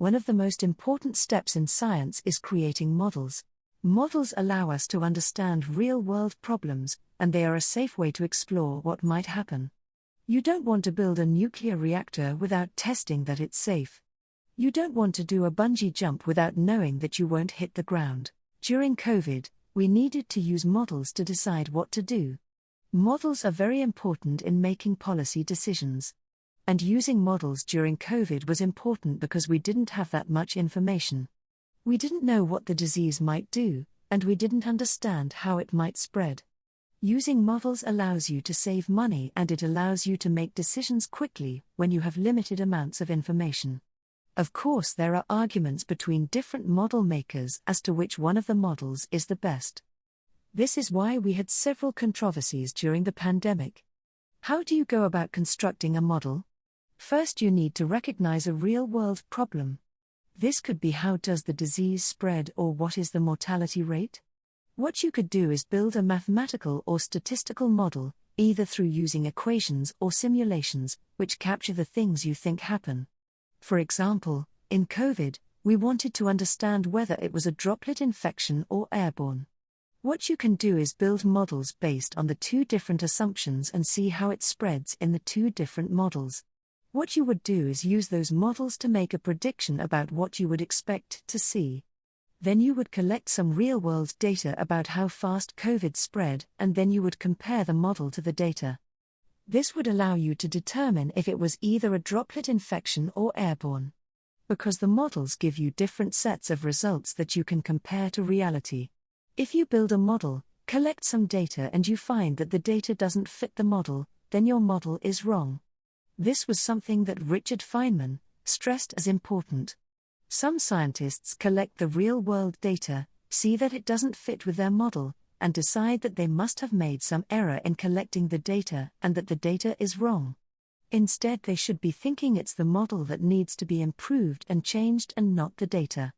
One of the most important steps in science is creating models. Models allow us to understand real world problems, and they are a safe way to explore what might happen. You don't want to build a nuclear reactor without testing that it's safe. You don't want to do a bungee jump without knowing that you won't hit the ground. During COVID, we needed to use models to decide what to do. Models are very important in making policy decisions. And using models during COVID was important because we didn't have that much information. We didn't know what the disease might do, and we didn't understand how it might spread. Using models allows you to save money and it allows you to make decisions quickly when you have limited amounts of information. Of course, there are arguments between different model makers as to which one of the models is the best. This is why we had several controversies during the pandemic. How do you go about constructing a model? First, you need to recognize a real world problem. This could be how does the disease spread or what is the mortality rate? What you could do is build a mathematical or statistical model, either through using equations or simulations, which capture the things you think happen. For example, in COVID, we wanted to understand whether it was a droplet infection or airborne. What you can do is build models based on the two different assumptions and see how it spreads in the two different models. What you would do is use those models to make a prediction about what you would expect to see. Then you would collect some real world data about how fast COVID spread, and then you would compare the model to the data. This would allow you to determine if it was either a droplet infection or airborne. Because the models give you different sets of results that you can compare to reality. If you build a model, collect some data, and you find that the data doesn't fit the model, then your model is wrong. This was something that Richard Feynman stressed as important. Some scientists collect the real world data, see that it doesn't fit with their model, and decide that they must have made some error in collecting the data and that the data is wrong. Instead, they should be thinking it's the model that needs to be improved and changed and not the data.